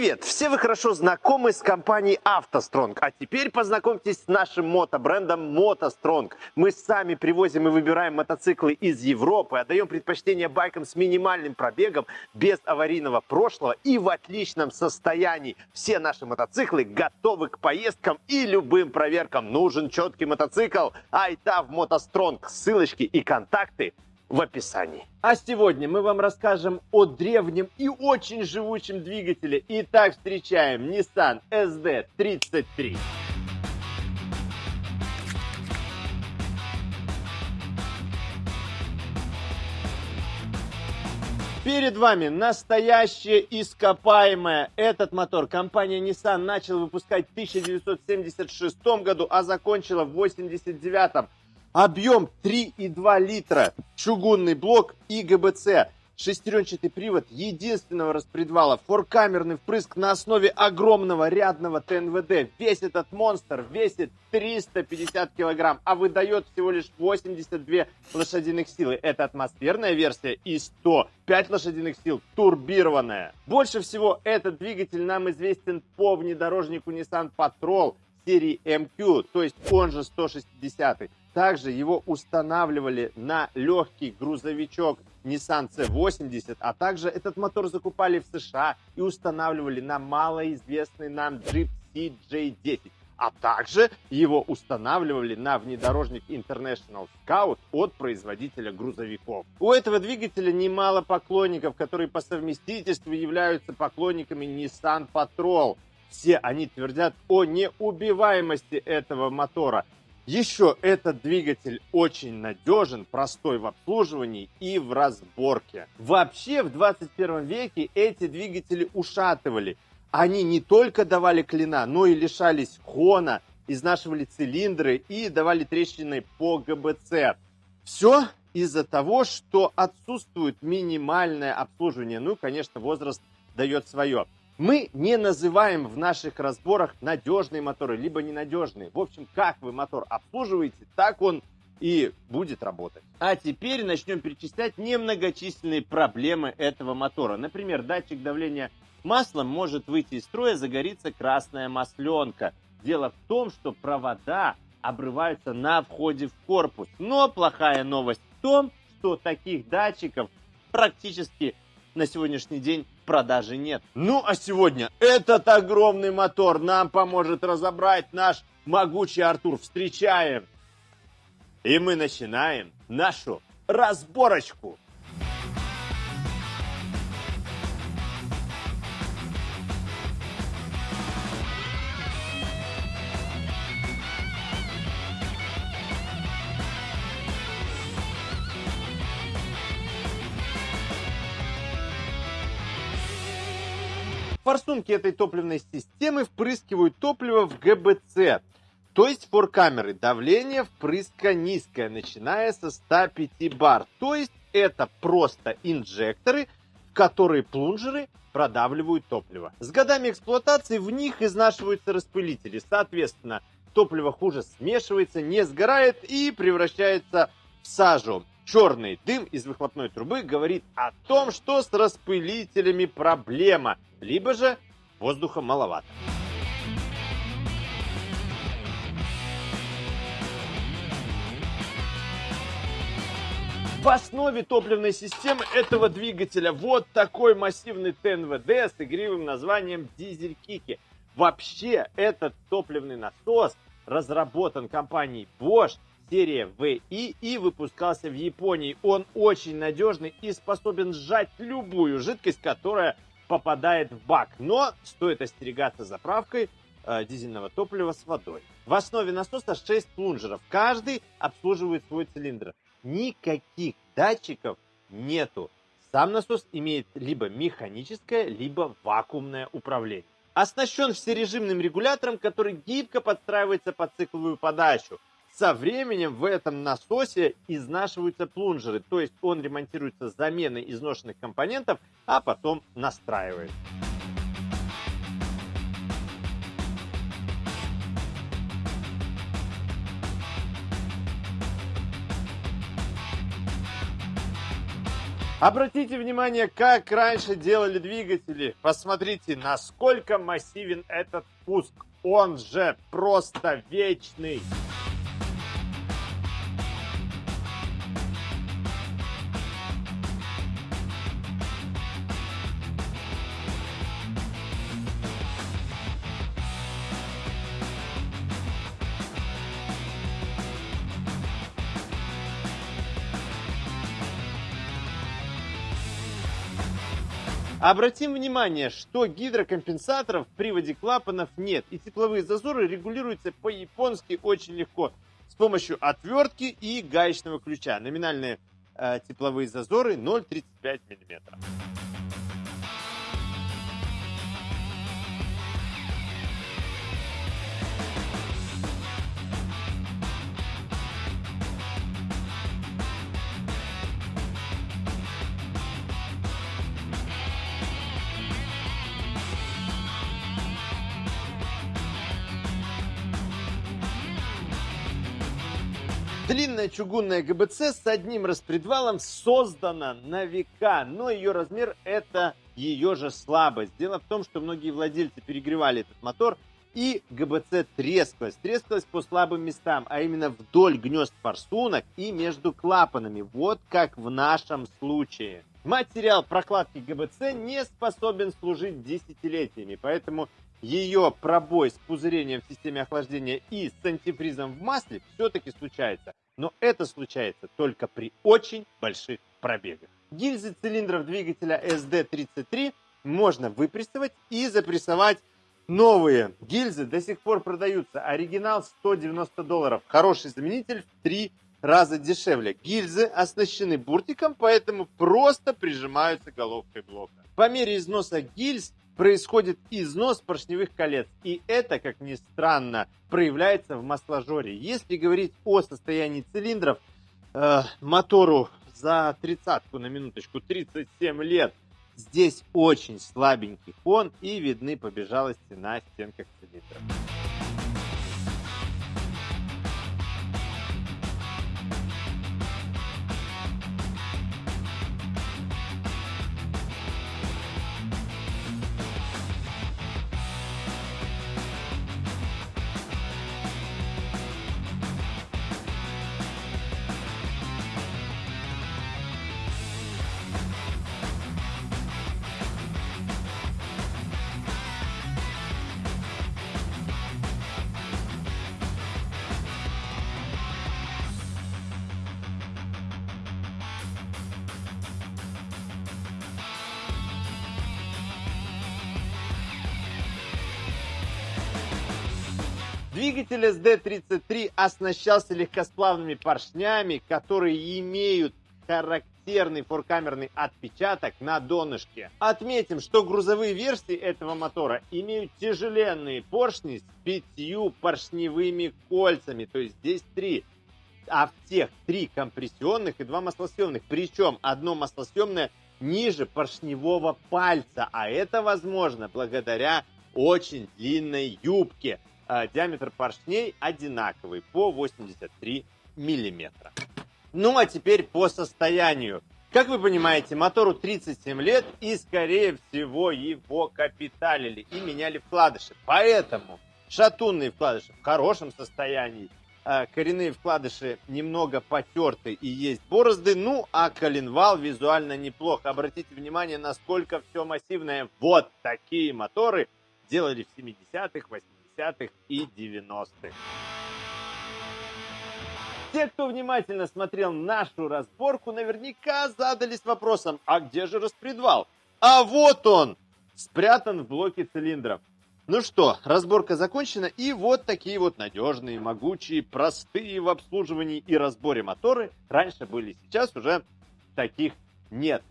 Привет! Все вы хорошо знакомы с компанией автостронг, а теперь познакомьтесь с нашим мотобрендом мотостронг. Мы сами привозим и выбираем мотоциклы из Европы, отдаем предпочтение байкам с минимальным пробегом, без аварийного прошлого и в отличном состоянии. Все наши мотоциклы готовы к поездкам и любым проверкам. Нужен четкий мотоцикл? Айта в мотостронг. Ссылочки и контакты в описании. А сегодня мы вам расскажем о древнем и очень живучем двигателе. Итак, встречаем Nissan SD33. Перед вами настоящее ископаемое. Этот мотор компания Nissan начала выпускать в 1976 году, а закончила в 1989. Объем 3,2 литра, чугунный блок и ГБЦ. Шестеренчатый привод единственного распредвала, форкамерный впрыск на основе огромного рядного ТНВД. Весь этот монстр весит 350 килограмм, а выдает всего лишь 82 лошадиных силы. Это атмосферная версия и 105 лошадиных сил турбированная. Больше всего этот двигатель нам известен по внедорожнику Nissan Patrol серии MQ, то есть он же 160 -й. Также его устанавливали на легкий грузовичок Nissan C80, а также этот мотор закупали в США и устанавливали на малоизвестный нам Jeep CJ10. А также его устанавливали на внедорожник International Scout от производителя грузовиков. У этого двигателя немало поклонников, которые по совместительству являются поклонниками Nissan Patrol. Все они твердят о неубиваемости этого мотора. Еще этот двигатель очень надежен, простой в обслуживании и в разборке. Вообще в 21 веке эти двигатели ушатывали. Они не только давали клина, но и лишались хона, изнашивали цилиндры и давали трещины по ГБЦ. Все из-за того, что отсутствует минимальное обслуживание. Ну и, конечно, возраст дает свое. Мы не называем в наших разборах надежные моторы, либо ненадежные. В общем, как вы мотор обслуживаете, так он и будет работать. А теперь начнем перечислять немногочисленные проблемы этого мотора. Например, датчик давления масла может выйти из строя, загорится красная масленка. Дело в том, что провода обрываются на входе в корпус. Но плохая новость в том, что таких датчиков практически на сегодняшний день продажи нет. Ну а сегодня этот огромный мотор нам поможет разобрать наш могучий Артур. Встречаем! И мы начинаем нашу разборочку. Форсунки этой топливной системы впрыскивают топливо в ГБЦ, то есть форкамеры. Давление впрыска низкое, начиная со 105 бар. То есть это просто инжекторы, в которые плунжеры продавливают топливо. С годами эксплуатации в них изнашиваются распылители. Соответственно, топливо хуже смешивается, не сгорает и превращается в сажу. Черный дым из выхлопной трубы говорит о том, что с распылителями проблема, либо же воздуха маловато. В основе топливной системы этого двигателя вот такой массивный ТНВД с игривым названием Дизель Кики. Вообще этот топливный насос разработан компанией Bosch серия VI и выпускался в Японии. Он очень надежный и способен сжать любую жидкость, которая попадает в бак. Но стоит остерегаться заправкой э, дизельного топлива с водой. В основе насоса 6 плунжеров. Каждый обслуживает свой цилиндр. Никаких датчиков нету. Сам насос имеет либо механическое, либо вакуумное управление. Оснащен всережимным регулятором, который гибко подстраивается под цикловую подачу. Со временем в этом насосе изнашиваются плунжеры, то есть он ремонтируется заменой изношенных компонентов, а потом настраивает. Обратите внимание, как раньше делали двигатели. Посмотрите, насколько массивен этот пуск. Он же просто вечный. Обратим внимание, что гидрокомпенсаторов в приводе клапанов нет, и тепловые зазоры регулируются по-японски очень легко с помощью отвертки и гаечного ключа. Номинальные э, тепловые зазоры 0,35 мм. Длинная чугунная ГБЦ с одним распредвалом создана на века, но ее размер это ее же слабость. Дело в том, что многие владельцы перегревали этот мотор, и ГБЦ трескалась. Трескалась по слабым местам, а именно вдоль гнезд форсунок и между клапанами. Вот как в нашем случае. Материал прокладки ГБЦ не способен служить десятилетиями, поэтому ее пробой с пузырением в системе охлаждения и с антифризом в масле все-таки случается. Но это случается только при очень больших пробегах. Гильзы цилиндров двигателя SD33 можно выпрессовать и запрессовать новые. Гильзы до сих пор продаются. Оригинал 190 долларов. Хороший заменитель в 3 раза дешевле. Гильзы оснащены буртиком, поэтому просто прижимаются головкой блока. По мере износа гильз происходит износ поршневых колец. И это, как ни странно, проявляется в масложоре. Если говорить о состоянии цилиндров, э, мотору за тридцатку на минуточку 37 лет, здесь очень слабенький фон и видны побежалости на стенках цилиндров. Двигатель SD33 оснащался легкосплавными поршнями, которые имеют характерный форкамерный отпечаток на донышке. Отметим, что грузовые версии этого мотора имеют тяжеленные поршни с пятью поршневыми кольцами, то есть здесь три. А в тех три компрессионных и два маслосъемных. Причем одно маслосъемное ниже поршневого пальца, а это возможно благодаря очень длинной юбке. А, диаметр поршней одинаковый по 83 миллиметра. Ну а теперь по состоянию. Как вы понимаете, мотору 37 лет и, скорее всего, его капиталили и меняли вкладыши. Поэтому шатунные вкладыши в хорошем состоянии, а, коренные вкладыши немного потерты и есть борозды, ну а коленвал визуально неплохо. Обратите внимание, насколько все массивное. Вот такие моторы делали в 70-х, 80-х 80-х и 90-х. Те, кто внимательно смотрел нашу разборку, наверняка задались вопросом, а где же распредвал? А вот он, спрятан в блоке цилиндров. Ну что, разборка закончена, и вот такие вот надежные, могучие, простые в обслуживании и разборе моторы раньше были, сейчас уже таких нет.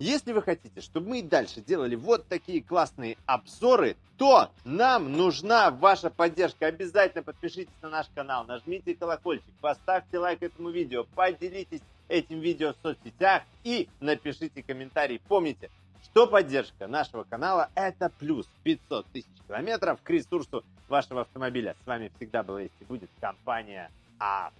Если вы хотите, чтобы мы и дальше делали вот такие классные обзоры, то нам нужна ваша поддержка. Обязательно подпишитесь на наш канал, нажмите колокольчик, поставьте лайк этому видео, поделитесь этим видео в соцсетях и напишите комментарий. Помните, что поддержка нашего канала это плюс 500 тысяч километров к ресурсу вашего автомобиля. С вами всегда была и будет компания АВТО.